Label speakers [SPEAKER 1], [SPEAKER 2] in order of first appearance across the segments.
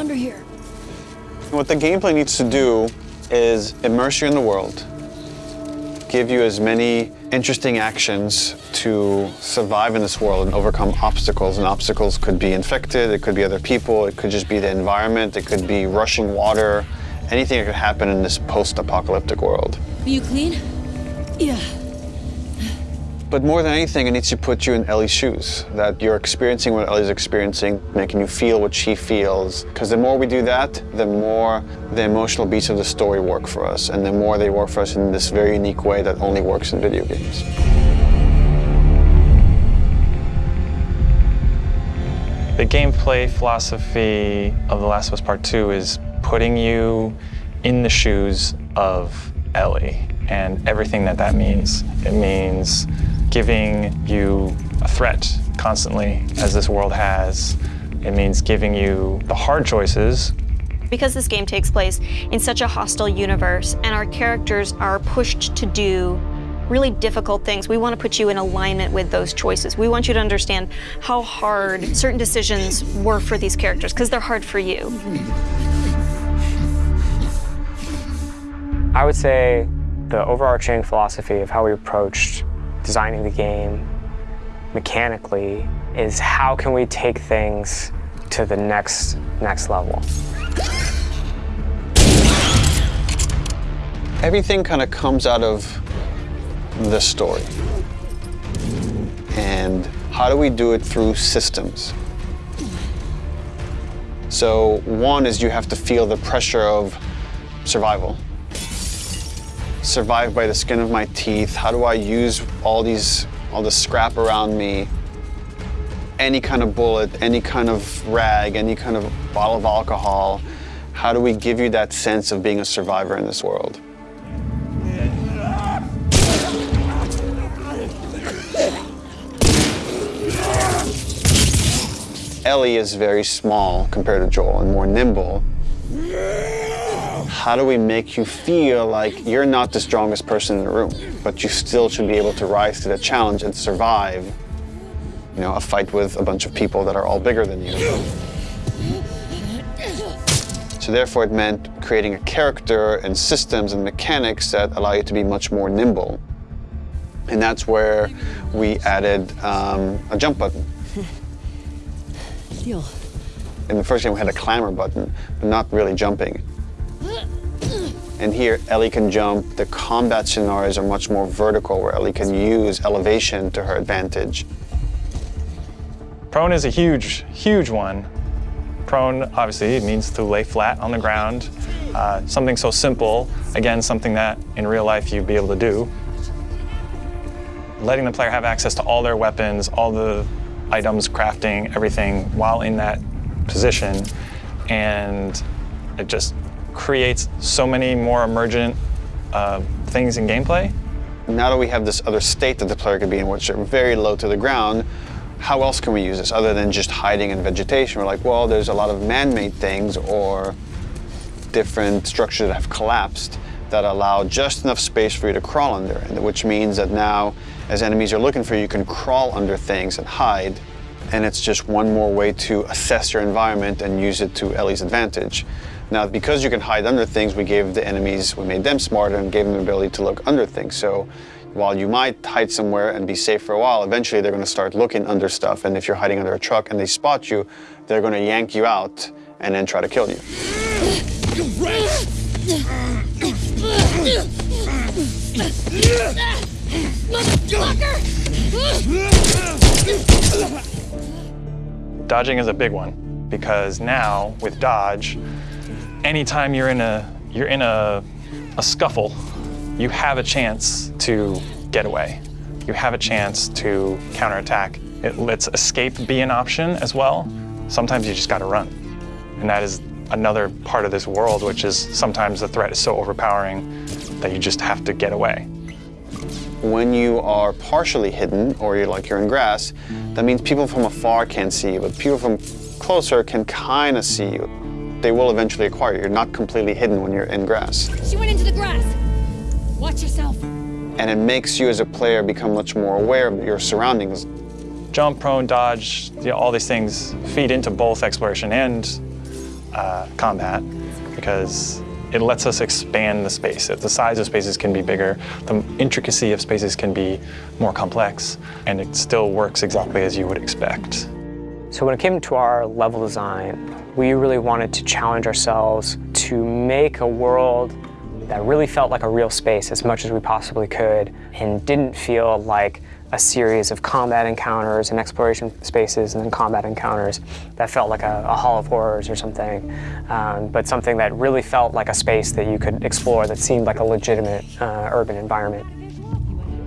[SPEAKER 1] under here.
[SPEAKER 2] What the gameplay needs to do is immerse you in the world, give you as many interesting actions to survive in this world and overcome obstacles. And obstacles could be infected, it could be other people, it could just be the environment, it could be rushing water, anything that could happen in this post-apocalyptic world.
[SPEAKER 1] Are you clean? Yeah.
[SPEAKER 2] But more than anything, it needs to put you in Ellie's shoes, that you're experiencing what Ellie's experiencing, making you feel what she feels. Because the more we do that, the more the emotional beats of the story work for us, and the more they work for us in this very unique way that only works in video games.
[SPEAKER 3] The gameplay philosophy of The Last of Us Part 2 is putting you in the shoes of Ellie and everything that that means. It means giving you a threat constantly, as this world has. It means giving you the hard choices.
[SPEAKER 4] Because this game takes place in such a hostile universe and our characters are pushed to do really difficult things, we want to put you in alignment with those choices. We want you to understand how hard certain decisions were for these characters, because they're hard for you.
[SPEAKER 5] I would say the overarching philosophy of how we approached designing the game mechanically is how can we take things to the next next level.
[SPEAKER 2] Everything kind of comes out of the story. And how do we do it through systems? So one is you have to feel the pressure of survival survive by the skin of my teeth? How do I use all these, all the scrap around me? Any kind of bullet, any kind of rag, any kind of bottle of alcohol. How do we give you that sense of being a survivor in this world? Ellie is very small compared to Joel and more nimble how do we make you feel like you're not the strongest person in the room, but you still should be able to rise to the challenge and survive, you know, a fight with a bunch of people that are all bigger than you. So therefore it meant creating a character and systems and mechanics that allow you to be much more nimble. And that's where we added um, a jump button.
[SPEAKER 1] Deal.
[SPEAKER 2] In the first game we had a clamber button, but not really jumping. And here, Ellie can jump. The combat scenarios are much more vertical, where Ellie can use elevation to her advantage.
[SPEAKER 3] Prone is a huge, huge one. Prone, obviously, means to lay flat on the ground. Uh, something so simple, again, something that in real life you'd be able to do. Letting the player have access to all their weapons, all the items, crafting, everything while in that position. And it just creates so many more emergent uh, things in gameplay.
[SPEAKER 2] Now that we have this other state that the player could be in, which are very low to the ground, how else can we use this other than just hiding in vegetation? We're like, well, there's a lot of man-made things or different structures that have collapsed that allow just enough space for you to crawl under, which means that now, as enemies are looking for you, you can crawl under things and hide, and it's just one more way to assess your environment and use it to Ellie's advantage. Now, because you can hide under things, we gave the enemies, we made them smarter and gave them the ability to look under things. So while you might hide somewhere and be safe for a while, eventually they're going to start looking under stuff. And if you're hiding under a truck and they spot you, they're going to yank you out and then try to kill you.
[SPEAKER 3] Dodging is a big one because now with dodge, anytime you're in a you're in a, a scuffle, you have a chance to get away. You have a chance to counterattack. It lets escape be an option as well. Sometimes you just got to run. And that is another part of this world, which is sometimes the threat is so overpowering that you just have to get away.
[SPEAKER 2] When you are partially hidden, or you're like you're in grass, that means people from afar can't see you, but people from closer can kind of see you they will eventually acquire you. You're not completely hidden when you're in grass.
[SPEAKER 1] She went into the grass. Watch yourself.
[SPEAKER 2] And it makes you as a player become much more aware of your surroundings.
[SPEAKER 3] Jump, prone, dodge, you know, all these things feed into both exploration and uh, combat because it lets us expand the space. The size of spaces can be bigger, the intricacy of spaces can be more complex, and it still works exactly as you would expect.
[SPEAKER 5] So when it came to our level design, we really wanted to challenge ourselves to make a world that really felt like a real space as much as we possibly could and didn't feel like a series of combat encounters and exploration spaces and then combat encounters that felt like a, a Hall of Horrors or something, um, but something that really felt like a space that you could explore that seemed like a legitimate uh, urban environment.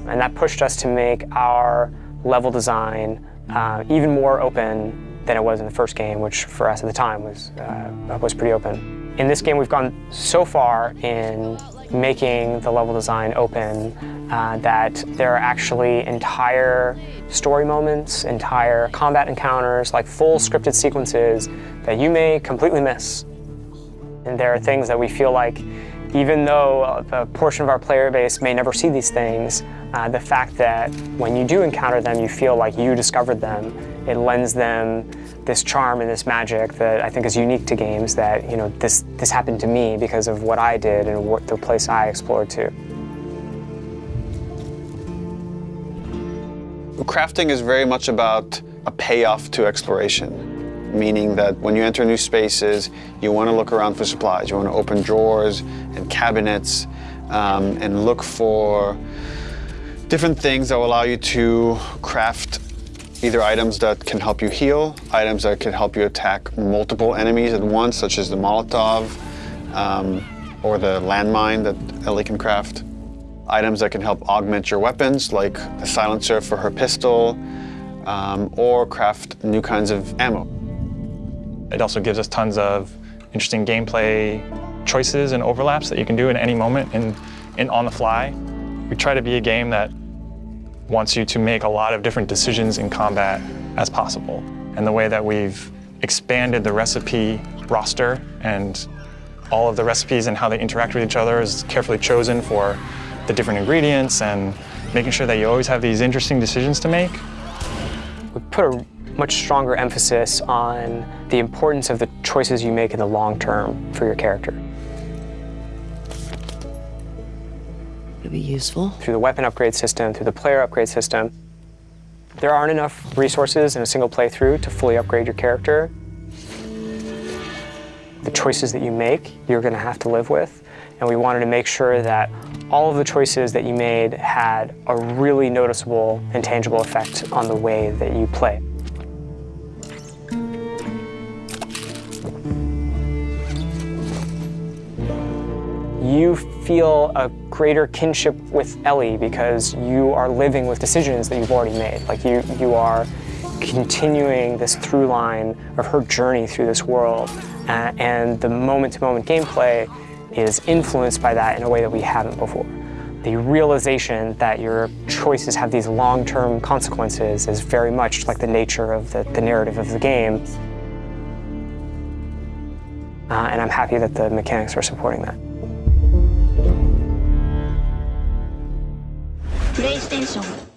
[SPEAKER 5] And that pushed us to make our level design uh, even more open than it was in the first game, which for us at the time was, uh, was pretty open. In this game, we've gone so far in making the level design open uh, that there are actually entire story moments, entire combat encounters, like full scripted sequences that you may completely miss. And there are things that we feel like, even though a portion of our player base may never see these things, uh, the fact that when you do encounter them, you feel like you discovered them, it lends them this charm and this magic that I think is unique to games that, you know, this, this happened to me because of what I did and what, the place I explored to.
[SPEAKER 2] Crafting is very much about a payoff to exploration, meaning that when you enter new spaces, you want to look around for supplies. You want to open drawers and cabinets um, and look for different things that will allow you to craft either items that can help you heal, items that can help you attack multiple enemies at once, such as the Molotov um, or the landmine that Ellie can craft. Items that can help augment your weapons, like the silencer for her pistol, um, or craft new kinds of ammo.
[SPEAKER 3] It also gives us tons of interesting gameplay choices and overlaps that you can do in any moment and, on the fly. We try to be a game that wants you to make a lot of different decisions in combat as possible. And the way that we've expanded the recipe roster and all of the recipes and how they interact with each other is carefully chosen for the different ingredients and making sure that you always have these interesting decisions to make.
[SPEAKER 5] We put a much stronger emphasis on the importance of the choices you make in the long term for your character.
[SPEAKER 6] It'll be useful.
[SPEAKER 5] Through the weapon upgrade system, through the player upgrade system, there aren't enough resources in a single playthrough to fully upgrade your character. The choices that you make, you're going to have to live with. And we wanted to make sure that all of the choices that you made had a really noticeable and tangible effect on the way that you play. You feel a greater kinship with Ellie because you are living with decisions that you've already made. Like you, you are continuing this through line of her journey through this world. Uh, and the moment-to-moment -moment gameplay is influenced by that in a way that we haven't before. The realization that your choices have these long-term consequences is very much like the nature of the, the narrative of the game. Uh, and I'm happy that the mechanics are supporting that.
[SPEAKER 7] プレイステーション